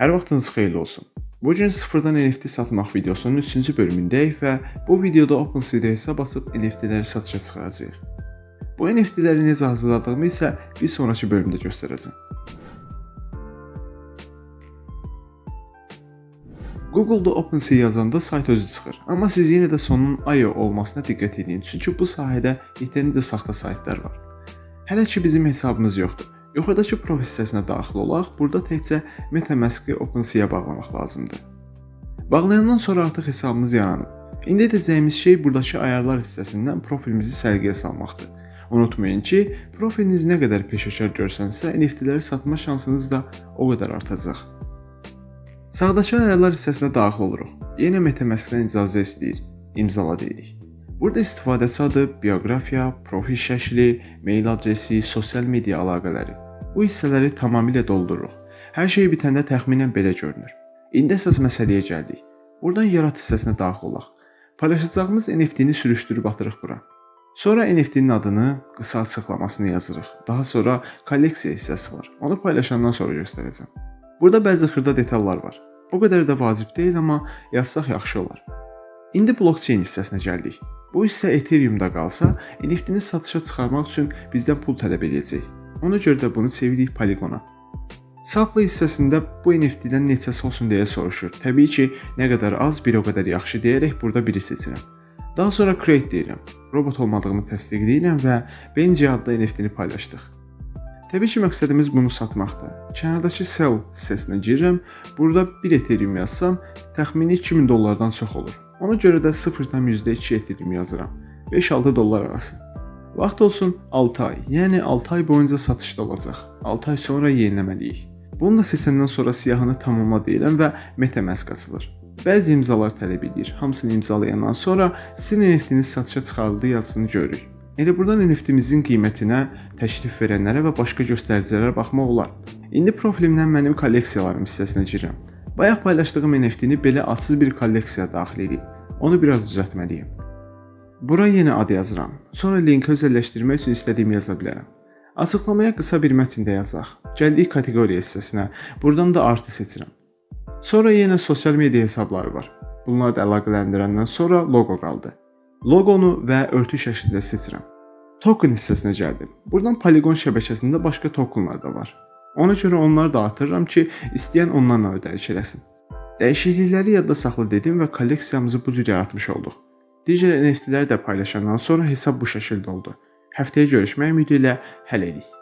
Hər vaxtınız xeyirli olsun. Bu gün sıfırdan NFT satmaq videosunun 3-cü bölümündəyik və bu videoda OpenSea-də hesab açıb NFT-ləri satışa çıxaracağıq. Bu NFT-ləri necə hazırladığımı isə bir sonrakı bölümdə göstərəcəm. Google-da OpenSea yazanda sayt özü çıxır. Amma siz yenə də sonunun IO olmasına diqqət edin, çünki bu sahədə yetərincə saxta saytlar var. Hələ ki bizim hesabımız yoxdur. Yuxarıdakı profil hissəsinə daxil olaq, burada təkcə MetaMask-ı OpenSea-ya bağlamaq lazımdır. Bağlayandan sonra artıq hesabımız yaranıb. İndi edəcəyimiz şey buradakı ayarlar hissəsindən profilimizi sərgiyə salmaqdır. Unutmayın ki, profiliniz nə qədər peşəkar görsənsə, NFT-ləri satma şansınız da o qədər artacaq. Sağdakı ayarlar hissəsinə daxil oluruq. Yenə MetaMask-dən icazə istəyir. İmzala deyirik. Burada istifadəçi adı, bioqrafiya, profil şəkli, mail adresi, sosial media əlaqələri. Bu hissələri tamamilə doldururuq. Hər şey bitəndə təxminən belə görünür. İndi əsas məsələyə gəldik. Buradan yarat hissəsinə daxil olaq. Paylaşacağımız NFT-ni sürüşdürüb atırıq bura. Sonra NFT-nin adını, qısa açıqlamasını yazırıq. Daha sonra kolleksiya hissəsi var. Onu paylaşandan sonra göstərəcəm. Burada bəzi xırda detallar var. O qədər də vacib deyil, amma yazsaq yaxşı olar. İndi blockchain hissəsinə gəldik. Bu hissə Ethereum-da qalsa, NFT-ni satışa çıxarmaq üçün bizdən pul tələb edəcək. Ona görə də bunu çeviririk Polygon-a. Supply hissəsində bu NFT-dən neçəsi olsun deyə soruşur. Təbii ki, nə qədər az, bir o qədər yaxşı deyərək burada biri seçirəm. Daha sonra create deyirəm. Robot olmadığımı təsdiqləyirəm və Benji adlı NFT-ni paylaşdıq. Təbii ki, məqsədimiz bunu satmaqdır. Kənardakı sell hissəsinə girirəm. Burada 1 Ethereum yazsam, təxmini 2000 dollardan çox olur. Ona görə də 0.2 Ethereum yazıram. 5-6 dollar arası. Vaxt olsun 6 ay, yəni 6 ay boyunca satışda olacaq. 6 ay sonra yeniləməliyik. Bunu da seçəndən sonra siyahını tamamla deyirəm və MetaMask açılır. Bəzi imzalar tələb edir. Hamısını imzalayandan sonra sizin NFT-niz satışa çıxarıldı yazısını görürük. Elə buradan NFT-mizin qiymətinə, təklif verənlərə və başqa göstəricilərə baxmaq olar. İndi profilimdən mənim kolleksiyalarım hissəsinə girirəm. Bayaq paylaşdığım NFT-ni belə adsız bir kolleksiyaya daxil edib. Onu biraz düzəltməliyəm. Bura yenə ad yazıram. Sonra linki özəlləşdirmək üçün istədiyimi yaza bilərəm. Açıqlamaya qısa bir mətn də yazaq. Gəldik kateqoriya hissəsinə. Buradan da artı seçirəm. Sonra yenə sosial media hesabları var. Bunları da əlaqələndirəndən sonra loqo qaldı. Loqonu və örtük şəklində seçirəm. Token hissəsinə gəldim. Buradan Polygon şəbəkəsində başqa tokenlar da var. Ona görə onları da artırıram ki, istəyən onlarla ödəniş eləsin. Dəyişiklikləri yadda saxla dedim və kolleksiyamızı bu cür yaratmış olduq. Digər NFT-ləri də paylaşandan sonra hesab bu şəkildə oldu. Həftəyə görüşmək ümidi ilə hələlik.